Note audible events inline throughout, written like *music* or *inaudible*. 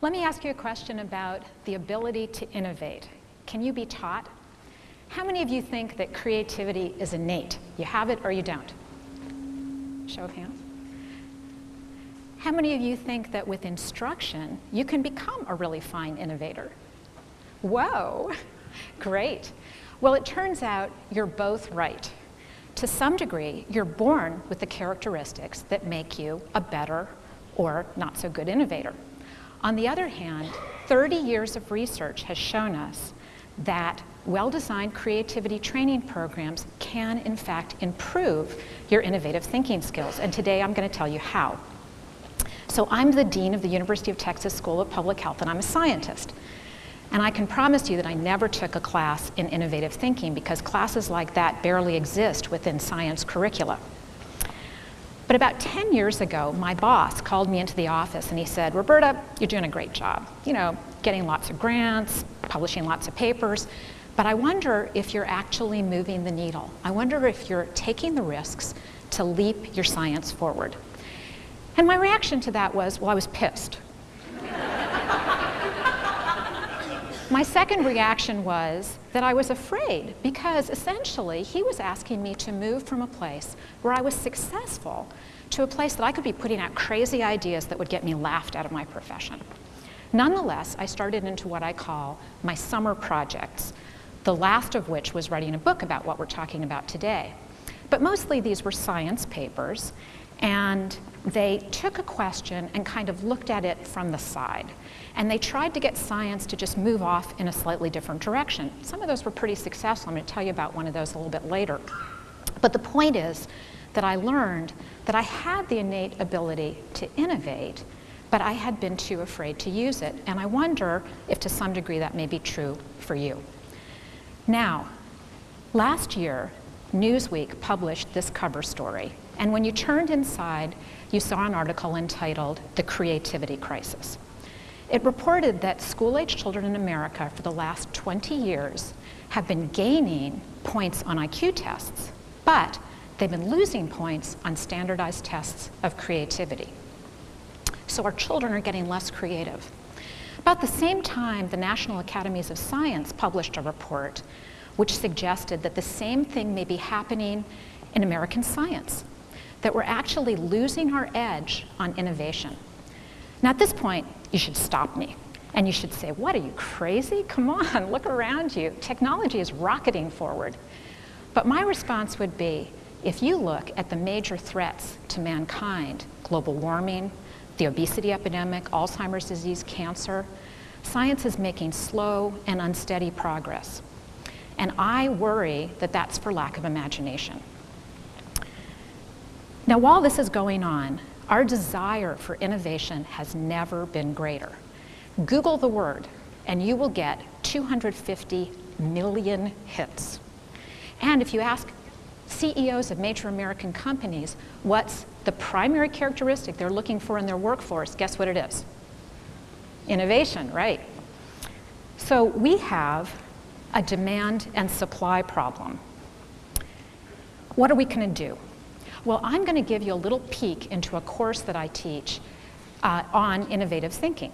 Let me ask you a question about the ability to innovate. Can you be taught? How many of you think that creativity is innate? You have it or you don't? Show of hands. How many of you think that with instruction, you can become a really fine innovator? Whoa, *laughs* great. Well, it turns out you're both right. To some degree, you're born with the characteristics that make you a better or not so good innovator. On the other hand, 30 years of research has shown us that well-designed creativity training programs can, in fact, improve your innovative thinking skills. And today I'm going to tell you how. So I'm the Dean of the University of Texas School of Public Health, and I'm a scientist. And I can promise you that I never took a class in innovative thinking because classes like that barely exist within science curricula. But about 10 years ago, my boss called me into the office and he said, Roberta, you're doing a great job. You know, getting lots of grants, publishing lots of papers, but I wonder if you're actually moving the needle. I wonder if you're taking the risks to leap your science forward. And my reaction to that was, well, I was pissed. My second reaction was that I was afraid because essentially he was asking me to move from a place where I was successful to a place that I could be putting out crazy ideas that would get me laughed out of my profession. Nonetheless, I started into what I call my summer projects, the last of which was writing a book about what we're talking about today. But mostly these were science papers, and they took a question and kind of looked at it from the side. And they tried to get science to just move off in a slightly different direction. Some of those were pretty successful. I'm going to tell you about one of those a little bit later. But the point is that I learned that I had the innate ability to innovate, but I had been too afraid to use it. And I wonder if to some degree that may be true for you. Now, last year, Newsweek published this cover story. And when you turned inside, you saw an article entitled The Creativity Crisis. It reported that school-age children in America for the last 20 years have been gaining points on IQ tests, but they've been losing points on standardized tests of creativity. So our children are getting less creative. About the same time, the National Academies of Science published a report which suggested that the same thing may be happening in American science, that we're actually losing our edge on innovation. Now at this point, you should stop me. And you should say, what, are you crazy? Come on, *laughs* look around you. Technology is rocketing forward. But my response would be, if you look at the major threats to mankind, global warming, the obesity epidemic, Alzheimer's disease, cancer, science is making slow and unsteady progress. And I worry that that's for lack of imagination. Now, while this is going on, our desire for innovation has never been greater. Google the word and you will get 250 million hits. And if you ask CEOs of major American companies what's the primary characteristic they're looking for in their workforce, guess what it is? Innovation, right. So we have a demand and supply problem. What are we going to do? Well, I'm going to give you a little peek into a course that I teach uh, on innovative thinking.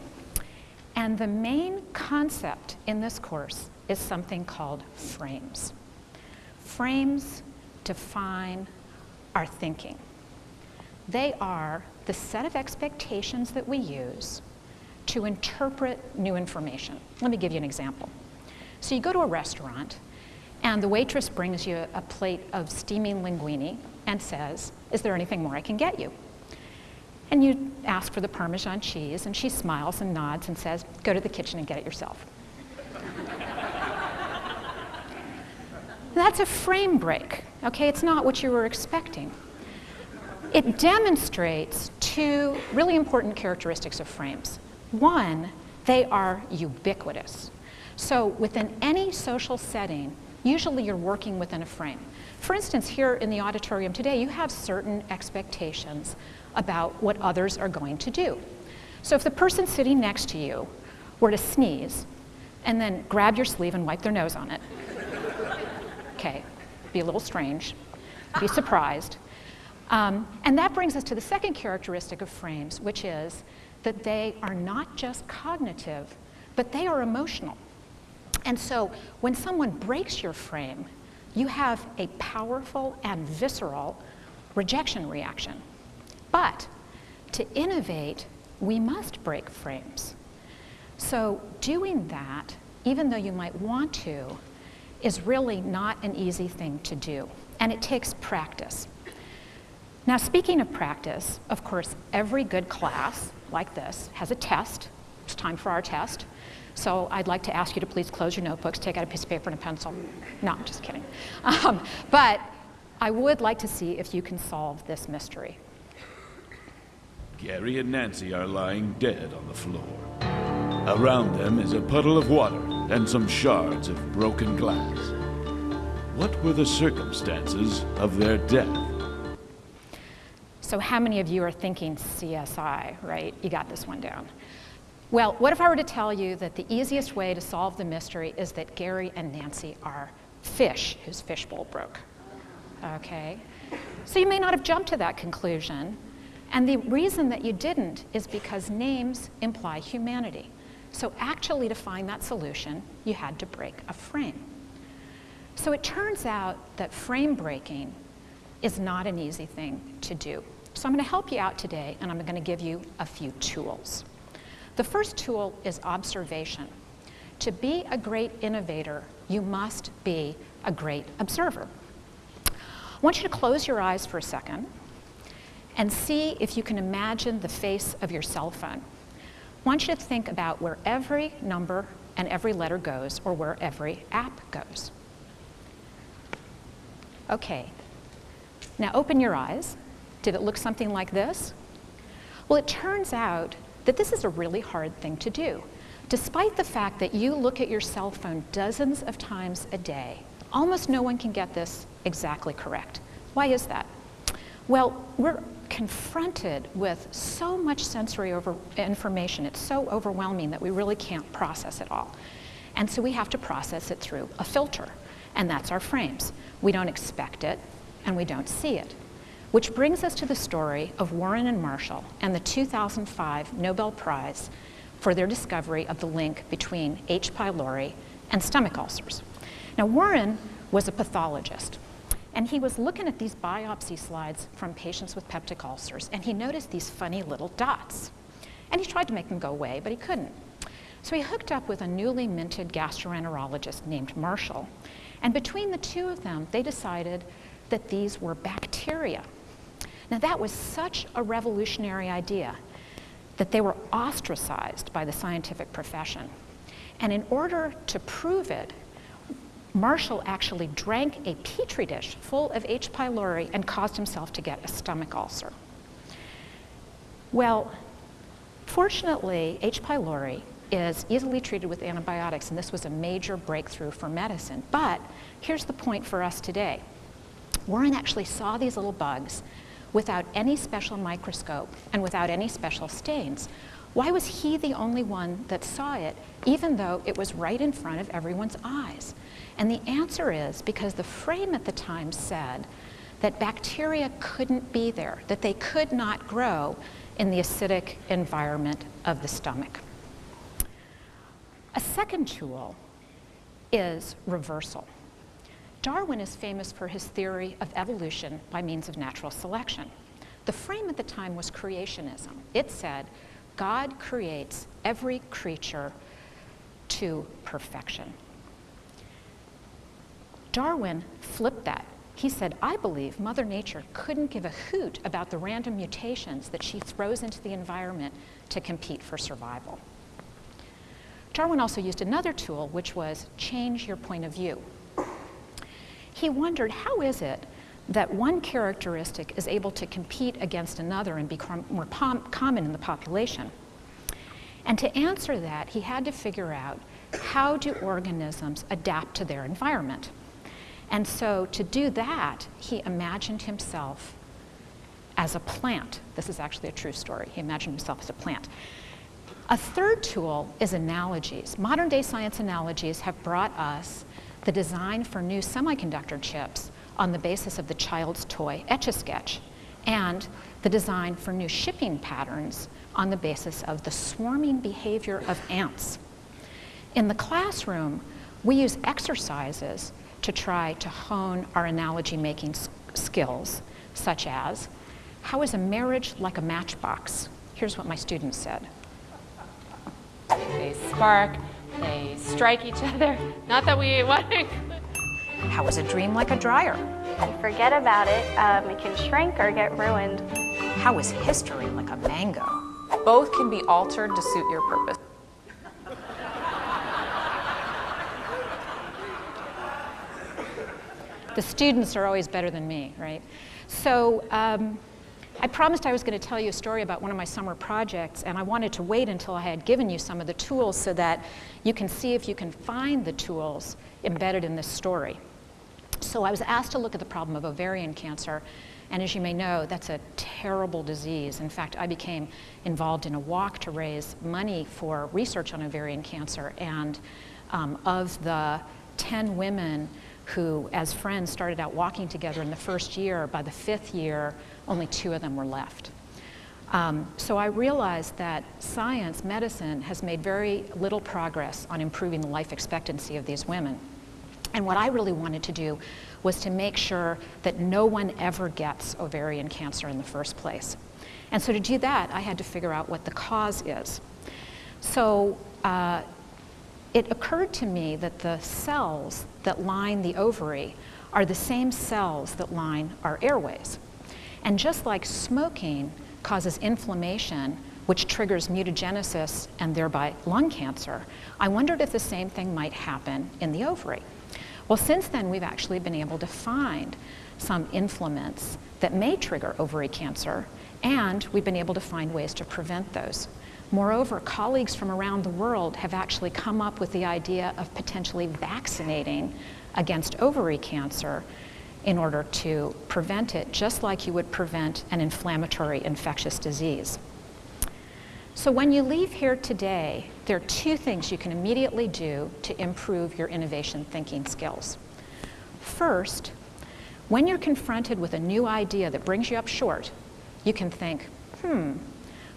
And the main concept in this course is something called frames. Frames define our thinking. They are the set of expectations that we use to interpret new information. Let me give you an example. So you go to a restaurant and the waitress brings you a plate of steaming linguine and says, is there anything more I can get you? And you ask for the Parmesan cheese, and she smiles and nods and says, go to the kitchen and get it yourself. That's a frame break, okay? It's not what you were expecting. It demonstrates two really important characteristics of frames. One, they are ubiquitous. So within any social setting, usually you're working within a frame. For instance, here in the auditorium today, you have certain expectations about what others are going to do. So if the person sitting next to you were to sneeze and then grab your sleeve and wipe their nose on it, *laughs* okay, be a little strange, be surprised. Um, and that brings us to the second characteristic of frames, which is that they are not just cognitive, but they are emotional. And so when someone breaks your frame, you have a powerful and visceral rejection reaction. But to innovate, we must break frames. So doing that, even though you might want to, is really not an easy thing to do, and it takes practice. Now, speaking of practice, of course, every good class like this has a test. Time for our test. So I'd like to ask you to please close your notebooks, take out a piece of paper and a pencil. No, I'm just kidding. *laughs* Um, but I would like to see if you can solve this mystery. Gary and Nancy are lying dead on the floor. Around them is a puddle of water and some shards of broken glass. What were the circumstances of their death? So how many of you are thinking CSI, right? You got this one down. Well, what if I were to tell you that the easiest way to solve the mystery is that Gary and Nancy are fish whose fishbowl broke? Okay? So you may not have jumped to that conclusion. And the reason that you didn't is because names imply humanity. So actually to find that solution, you had to break a frame. So it turns out that frame breaking is not an easy thing to do. So I'm going to help you out today, and I'm going to give you a few tools. The first tool is observation. To be a great innovator, you must be a great observer. I want you to close your eyes for a second and see if you can imagine the face of your cell phone. I want you to think about where every number and every letter goes or where every app goes. Okay, now open your eyes. Did it look something like this? Well, it turns out that this is a really hard thing to do. Despite the fact that you look at your cell phone dozens of times a day, almost no one can get this exactly correct. Why is that? Well, we're confronted with so much sensory over information. It's so overwhelming that we really can't process it all. And so we have to process it through a filter, and that's our frames. We don't expect it, and we don't see it. Which brings us to the story of Warren and Marshall and the 2005 Nobel Prize for their discovery of the link between H. pylori and stomach ulcers. Now, Warren was a pathologist, and he was looking at these biopsy slides from patients with peptic ulcers, and he noticed these funny little dots. And he tried to make them go away, but he couldn't. So he hooked up with a newly minted gastroenterologist named Marshall, and between the two of them, they decided that these were bacteria. Now that was such a revolutionary idea that they were ostracized by the scientific profession. And in order to prove it, Marshall actually drank a petri dish full of H. pylori and caused himself to get a stomach ulcer. Well, fortunately, H. pylori is easily treated with antibiotics, and this was a major breakthrough for medicine. But here's the point for us today. Warren actually saw these little bugs without any special microscope and without any special stains. Why was he the only one that saw it, even though it was right in front of everyone's eyes? And the answer is because the frame at the time said that bacteria couldn't be there, that they could not grow in the acidic environment of the stomach. A second tool is reversal. Darwin is famous for his theory of evolution by means of natural selection. The frame at the time was creationism. It said, God creates every creature to perfection. Darwin flipped that. He said, I believe Mother Nature couldn't give a hoot about the random mutations that she throws into the environment to compete for survival. Darwin also used another tool, which was change your point of view he wondered how is it that one characteristic is able to compete against another and become more common in the population. And to answer that, he had to figure out how do organisms adapt to their environment. And so to do that, he imagined himself as a plant. This is actually a true story. He imagined himself as a plant. A third tool is analogies. Modern day science analogies have brought us the design for new semiconductor chips on the basis of the child's toy Etch-a-Sketch. and the design for new shipping patterns on the basis of the swarming behavior of ants. In the classroom, we use exercises to try to hone our analogy making skills, such as how is a marriage like a matchbox? Here's what my students said. They spark, they strike each other. *laughs* Not that we want to How is a dream like a dryer? You forget about it, um, it can shrink or get ruined. How is history like a mango? Both can be altered to suit your purpose. The students are always better than me, right? So um, I promised I was going to tell you a story about one of my summer projects, and I wanted to wait until I had given you some of the tools so that you can see if you can find the tools embedded in this story. So I was asked to look at the problem of ovarian cancer, and as you may know, that's a terrible disease. In fact, I became involved in a walk to raise money for research on ovarian cancer, and um, of the 10 women who, as friends, started out walking together in the first year, by the fifth year, only two of them were left. Um, so I realized that science, medicine, has made very little progress on improving the life expectancy of these women. And what I really wanted to do was to make sure that no one ever gets ovarian cancer in the first place. And so to do that, I had to figure out what the cause is. So uh, it occurred to me that the cells that line the ovary are the same cells that line our airways. And just like smoking causes inflammation, which triggers mutagenesis and thereby lung cancer, I wondered if the same thing might happen in the ovary. Well, since then, we've actually been able to find some inflammants that may trigger ovary cancer, and we've been able to find ways to prevent those. Moreover, colleagues from around the world have actually come up with the idea of potentially vaccinating against ovary cancer in order to prevent it, just like you would prevent an inflammatory infectious disease. So when you leave here today, there are two things you can immediately do to improve your innovation thinking skills. First, when you're confronted with a new idea that brings you up short, you can think, hmm,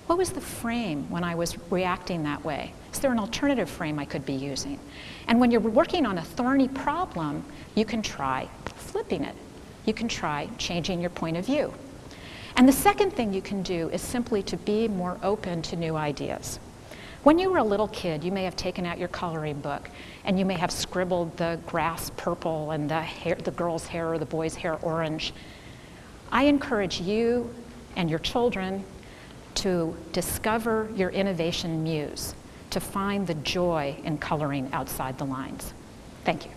what was the frame when I was reacting that way? Is there an alternative frame I could be using? And when you're working on a thorny problem, you can try flipping it. You can try changing your point of view. And the second thing you can do is simply to be more open to new ideas. When you were a little kid, you may have taken out your coloring book and you may have scribbled the grass purple and the, hair, the girl's hair or the boy's hair orange. I encourage you and your children to discover your innovation muse, to find the joy in coloring outside the lines. Thank you.